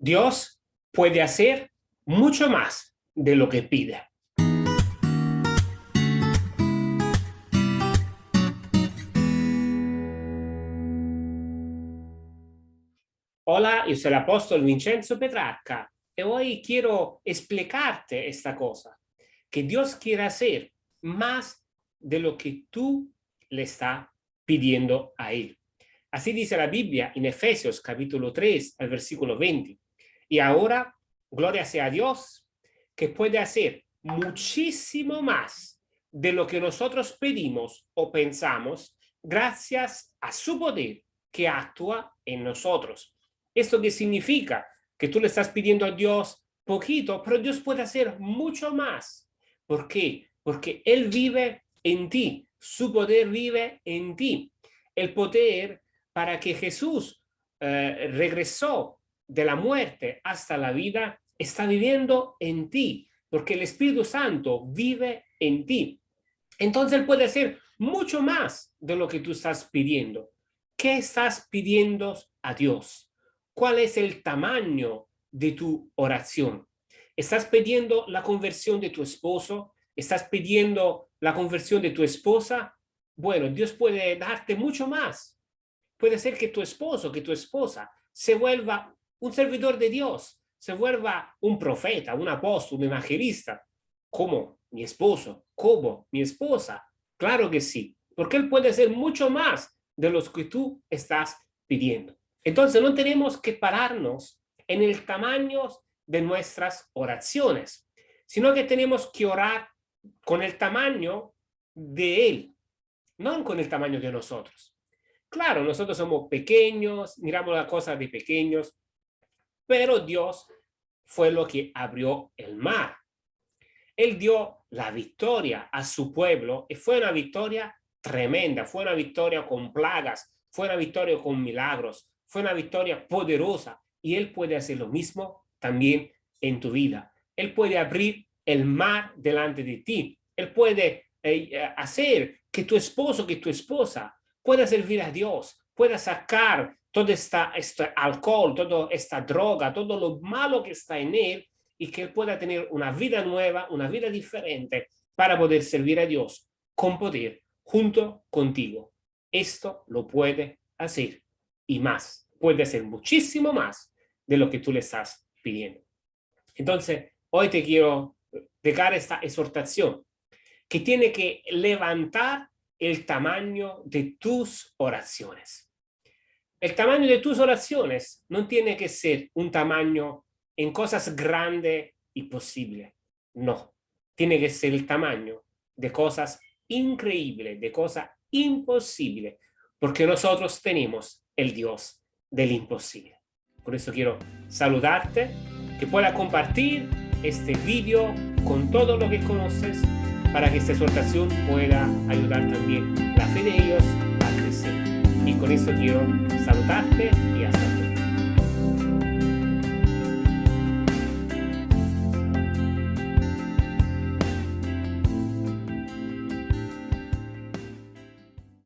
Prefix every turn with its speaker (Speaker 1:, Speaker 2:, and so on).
Speaker 1: Dios puede hacer mucho más de lo que pide. Hola, yo soy el apóstol Vincenzo Petrarca y hoy quiero explicarte esta cosa, que Dios quiere hacer más de lo que tú le estás pidiendo a Él. Así dice la Biblia en Efesios capítulo 3, al versículo 20. Y ahora, gloria sea a Dios, que puede hacer muchísimo más de lo que nosotros pedimos o pensamos, gracias a su poder que actúa en nosotros. ¿Esto qué significa? Que tú le estás pidiendo a Dios poquito, pero Dios puede hacer mucho más. ¿Por qué? Porque Él vive en ti, su poder vive en ti. El poder para que Jesús eh, regresó de la muerte hasta la vida está viviendo en ti, porque el Espíritu Santo vive en ti. Entonces puede hacer mucho más de lo que tú estás pidiendo. ¿Qué estás pidiendo a Dios? ¿Cuál es el tamaño de tu oración? ¿Estás pidiendo la conversión de tu esposo? ¿Estás pidiendo la conversión de tu esposa? Bueno, Dios puede darte mucho más. Puede ser que tu esposo, que tu esposa se vuelva un servidor de Dios se vuelva un profeta, un apóstol, un evangelista, como mi esposo, como mi esposa. Claro que sí, porque él puede ser mucho más de los que tú estás pidiendo. Entonces no tenemos que pararnos en el tamaño de nuestras oraciones, sino que tenemos que orar con el tamaño de Él, no con el tamaño de nosotros. Claro, nosotros somos pequeños, miramos las cosas de pequeños, pero Dios fue lo que abrió el mar. Él dio la victoria a su pueblo y fue una victoria tremenda, fue una victoria con plagas, fue una victoria con milagros, fue una victoria poderosa y Él puede hacer lo mismo también en tu vida. Él puede abrir el mar delante de ti. Él puede eh, hacer que tu esposo, que tu esposa pueda servir a Dios, pueda sacar todo esta, este alcohol, toda esta droga, todo lo malo que está en él y que él pueda tener una vida nueva, una vida diferente para poder servir a Dios con poder junto contigo. Esto lo puede hacer y más, puede hacer muchísimo más de lo que tú le estás pidiendo. Entonces, hoy te quiero dejar esta exhortación que tiene que levantar el tamaño de tus oraciones. El tamaño de tus oraciones no tiene que ser un tamaño en cosas grandes y posibles. No, tiene que ser el tamaño de cosas increíbles, de cosas imposibles, porque nosotros tenemos el Dios del imposible. Por eso quiero saludarte, que pueda compartir este vídeo con todo lo que conoces para que esta exhortación pueda ayudar también la fe de ellos a crecer. Con eso quiero saludarte y hasta